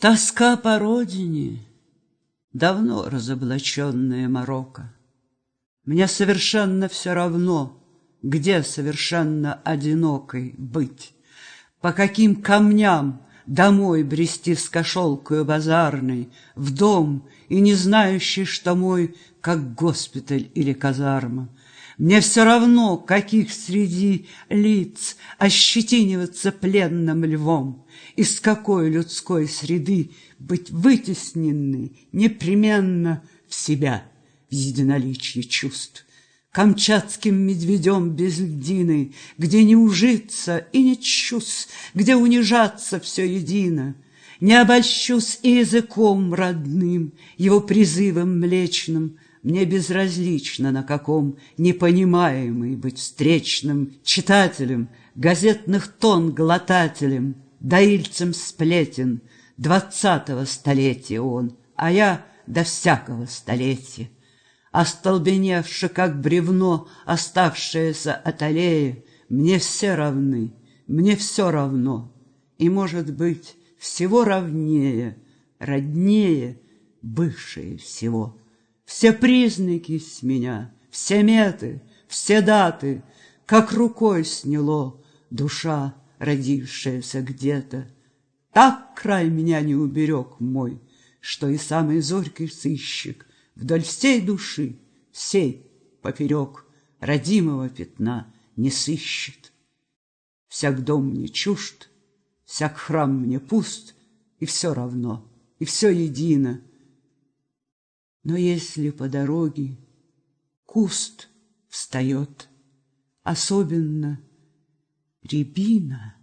Тоска по родине, давно разоблаченная морока. Мне совершенно все равно, где совершенно одинокой быть, по каким камням домой брести с кошелкою базарной, в дом и не знающий, что мой, как госпиталь или казарма. Мне все равно, каких среди лиц ощетиниваться пленным львом, из какой людской среды быть вытесненной непременно в себя, в единоличье чувств. Камчатским медведем без льдины, где не ужиться и не чувств, где унижаться все едино, не обольщусь и языком родным, его призывом млечным, мне безразлично, на каком непонимаемый быть встречным читателем, газетных тон глотателем, доильцем сплетен. Двадцатого столетия он, а я до всякого столетия. Остолбеневши, как бревно, оставшееся от аллеи, мне все равны, мне все равно. И, может быть, всего равнее, роднее, бывшее всего. Все признаки с меня, все меты, все даты, Как рукой сняло душа, родившаяся где-то. Так край меня не уберег мой, Что и самый зоркий сыщик Вдоль всей души, всей поперек Родимого пятна не сыщет. Всяк дом мне чужд, всяк храм мне пуст, И все равно, и все едино — но если по дороге куст встает, особенно рябина,